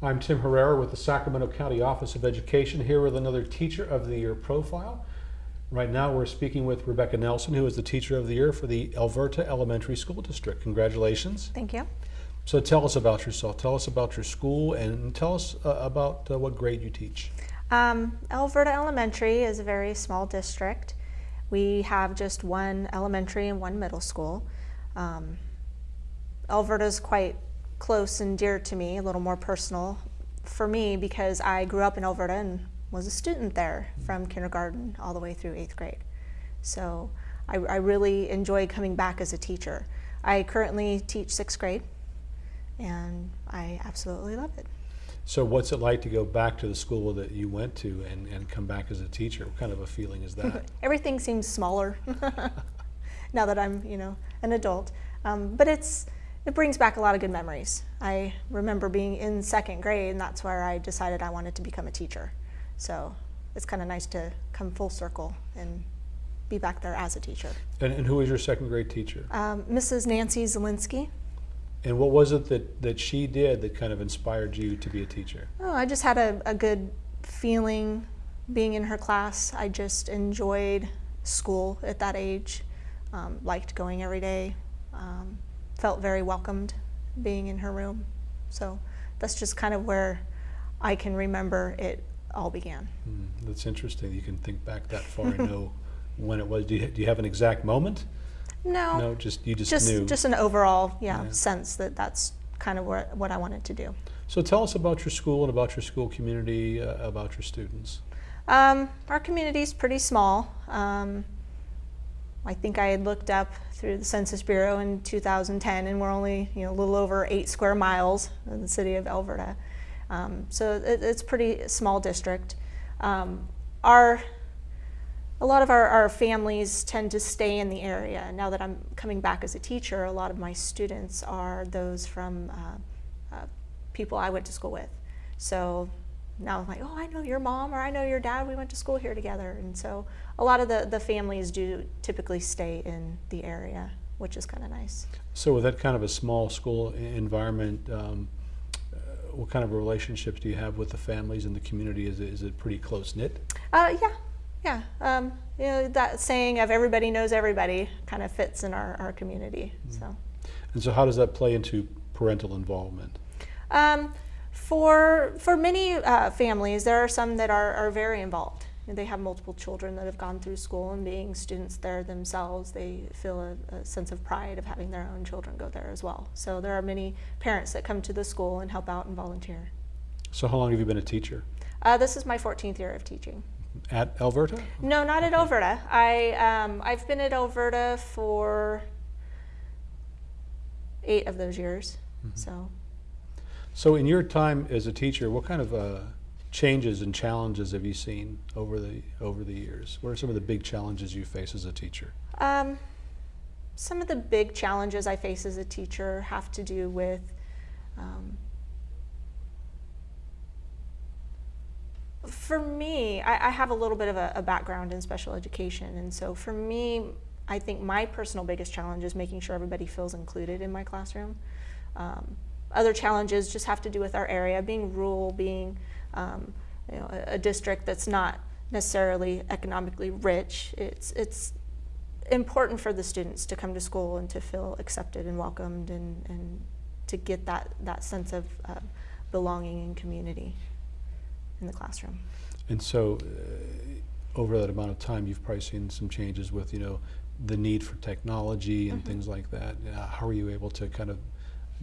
I'm Tim Herrera with the Sacramento County Office of Education here with another Teacher of the Year profile. Right now we're speaking with Rebecca Nelson who is the Teacher of the Year for the Elverta Elementary School District. Congratulations. Thank you. So tell us about yourself. Tell us about your school and tell us uh, about uh, what grade you teach. Um, Elverta Elementary is a very small district. We have just one elementary and one middle school. Um, Elverta is quite close and dear to me, a little more personal for me because I grew up in Elverta and was a student there from kindergarten all the way through eighth grade. So I, I really enjoy coming back as a teacher. I currently teach sixth grade and I absolutely love it. So what's it like to go back to the school that you went to and, and come back as a teacher? What kind of a feeling is that? Everything seems smaller now that I'm, you know, an adult. Um, but it's, it brings back a lot of good memories. I remember being in second grade and that's where I decided I wanted to become a teacher. So it's kind of nice to come full circle and be back there as a teacher. And, and who was your second grade teacher? Um, Mrs. Nancy Zielinski. And what was it that, that she did that kind of inspired you to be a teacher? Oh, I just had a, a good feeling being in her class. I just enjoyed school at that age, um, liked going every day, um, felt very welcomed being in her room. So that's just kind of where I can remember it all began. Hmm, that's interesting. You can think back that far and know when it was. Do you, do you have an exact moment? No, No, just you just, just knew. just an overall yeah, Yeah. sense that that's kind of what, what I wanted to do. so tell us about your school and about your school community, uh, about your students. Um, our community is pretty small. Um, I think I had looked up through the Census Bureau in 2010, and we're only you know a little over eight square miles in the city of Elverta. Um, so it, it's pretty small district. Um, our a lot of our, our families tend to stay in the area. Now that I'm coming back as a teacher, a lot of my students are those from uh, uh, people I went to school with. So now I'm like, oh, I know your mom or I know your dad. We went to school here together. And so a lot of the, the families do typically stay in the area, which is kind of nice. So with that kind of a small school environment, um, uh, what kind of relationships do you have with the families and the community? Is it, is it pretty close knit? Uh, yeah, yeah. Um, you know, that saying of everybody knows everybody kind of fits in our, our community. So. And so how does that play into parental involvement? Um, for, for many uh, families, there are some that are, are very involved. They have multiple children that have gone through school and being students there themselves, they feel a, a sense of pride of having their own children go there as well. So there are many parents that come to the school and help out and volunteer. So how long have you been a teacher? Uh, this is my 14th year of teaching. At Elverta? No, not at Elverta. I, um, I've been at Elverta for eight of those years. So. So in your time as a teacher, what kind of uh, changes and challenges have you seen over the over the years? What are some of the big challenges you face as a teacher? Um, some of the big challenges I face as a teacher have to do with um, for me, I, I have a little bit of a, a background in special education, and so for me, I think my personal biggest challenge is making sure everybody feels included in my classroom. Um, other challenges just have to do with our area, being rural, being um, you know, a, a district that's not necessarily economically rich. It's, it's important for the students to come to school and to feel accepted and welcomed and, and to get that, that sense of uh, belonging and community in the classroom. And so, uh, over that amount of time, you've probably seen some changes with you know the need for technology and things like that. Uh, how are you able to kind of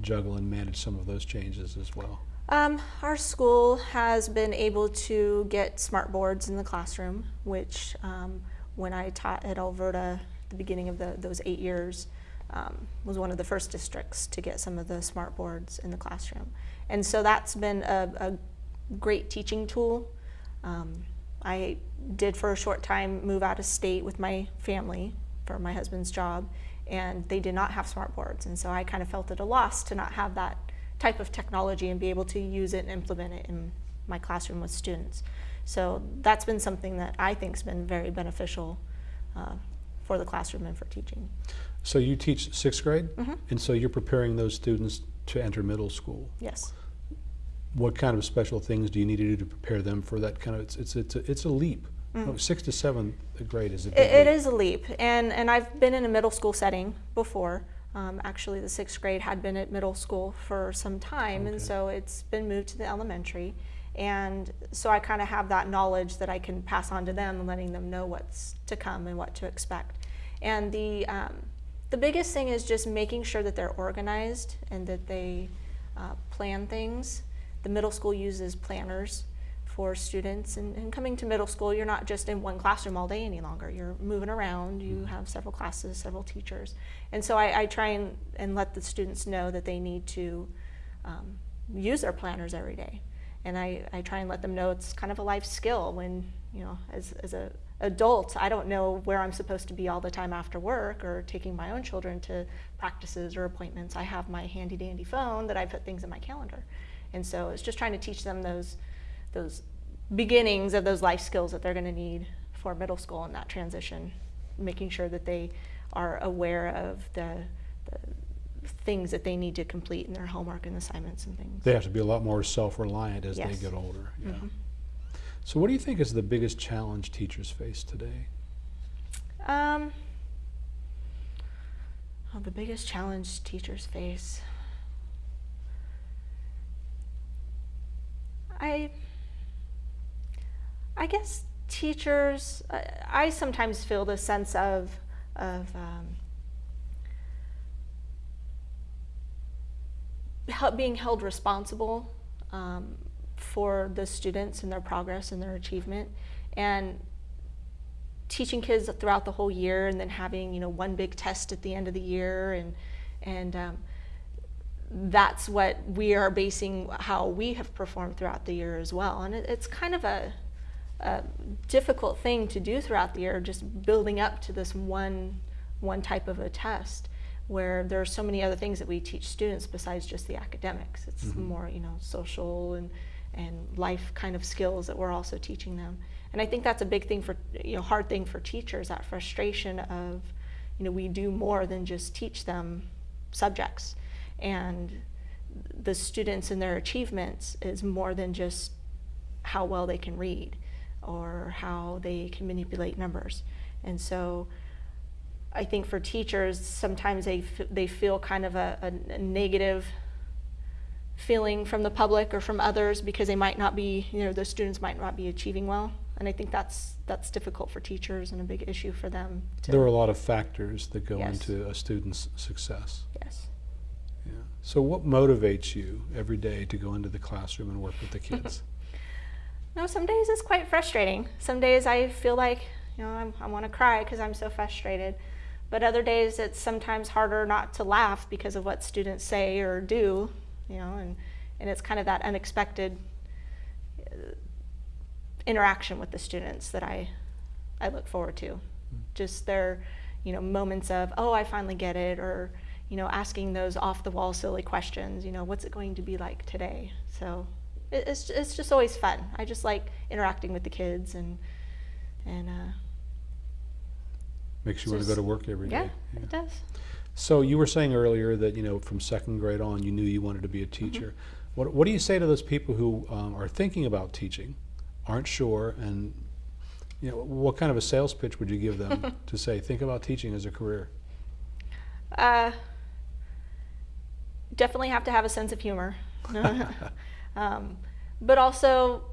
juggle and manage some of those changes as well? Um, our school has been able to get smart boards in the classroom, which um, when I taught at Elverta the beginning of the, those eight years, um, was one of the first districts to get some of the smart boards in the classroom. And so that's been a, a great teaching tool. Um, I did for a short time move out of state with my family for my husband's job, and they did not have smart boards. And so I kind of felt at a loss to not have that type of technology and be able to use it and implement it in my classroom with students. So that's been something that I think has been very beneficial uh, for the classroom and for teaching. So you teach sixth grade, Mhm. and so you're preparing those students to enter middle school. Yes. what kind of special things do you need to do to prepare them for that kind of, it's, it's, it's, a, it's a leap. No, Sixth to seventh grade is a big Mm. It, it is a leap, and, and I've been in a middle school setting before. Um, actually, the sixth grade had been at middle school for some time, Okay. and so it's been moved to the elementary. And so I kind of have that knowledge that I can pass on to them, and letting them know what's to come and what to expect. And the um, the biggest thing is just making sure that they're organized and that they uh, plan things. The middle school uses planners for students, and, and coming to middle school, you're not just in one classroom all day any longer. You're moving around. You have several classes, several teachers, and so I, I try and, and let the students know that they need to um, use their planners every day. And I, I try and let them know it's kind of a life skill when, you know, as, as a adult, I don't know where I'm supposed to be all the time after work or taking my own children to practices or appointments. I have my handy dandy phone that I put things in my calendar. And so it's just trying to teach them those, those beginnings of those life skills that they're going to need for middle school and that transition, making sure that they are aware of the, the things that they need to complete in their homework and assignments and things. They have to be a lot more self-reliant as they get older. Yeah. Mhm. So, what do you think is the biggest challenge teachers face today? Um, oh, the biggest challenge teachers face. I, I guess teachers. I, I sometimes feel the sense of of um, hel- being held responsible um, for the students and their progress and their achievement, and teaching kids throughout the whole year, and then having you know one big test at the end of the year, and and um, that's what we are basing how we have performed throughout the year as well. And it, it's kind of a, a difficult thing to do throughout the year, just building up to this one one type of a test where there are so many other things that we teach students besides just the academics. It's Mhm. more, you know, social and and life kind of skills that we're also teaching them. And I think that's a big thing for, you know, hard thing for teachers, that frustration of, you know, we do more than just teach them subjects. And the students and their achievements is more than just how well they can read or how they can manipulate numbers. And so I think for teachers, sometimes they, f- they feel kind of a, a, negative feeling from the public or from others because they might not be, you know, the students might not be achieving well. And I think that's, that's difficult for teachers and a big issue for them. To, There are a lot of factors that go Yes. into a student's success. yes. Yeah. So, what motivates you every day to go into the classroom and work with the kids? No, some days it's quite frustrating. Some days I feel like, you know, I'm, I want to cry because I'm so frustrated. But other days it's sometimes harder not to laugh because of what students say or do, you know, and, and it's kind of that unexpected uh, interaction with the students that I, I look forward to. Just their, you know, moments of, oh, I finally get it, or, you know, asking those off the wall silly questions, you know, what's it going to be like today? So it, it's, it's just always fun. I just like interacting with the kids and, and, uh, Makes you want to go to work every day. yeah, it does. So, you were saying earlier that you know from second grade on, you knew you wanted to be a Mm-hmm. teacher. What, what do you say to those people who um, are thinking about teaching, aren't sure, and you know what kind of a sales pitch would you give them to say think about teaching as a career? Uh, definitely have to have a sense of humor. um, but also,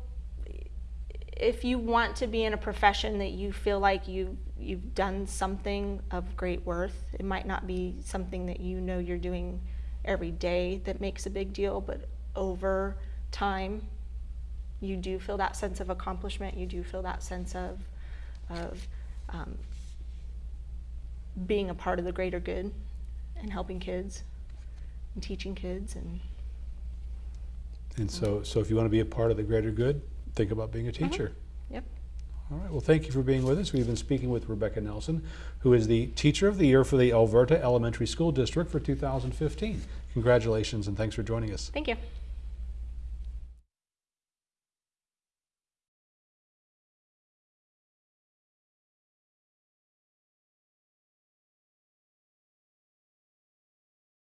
if you want to be in a profession that you feel like you you've done something of great worth, it might not be something that you know you're doing every day that makes a big deal, but over time, you do feel that sense of accomplishment. You do feel that sense of of um, being a part of the greater good and helping kids and teaching kids and And so, so if you want to be a part of the greater good, think about being a uh-huh. teacher. yep All right. Well, thank you for being with us. We've been speaking with Rebecca Nelson, who is the Teacher of the Year for the Elverta Elementary School District for 2015. Congratulations and thanks for joining us. thank you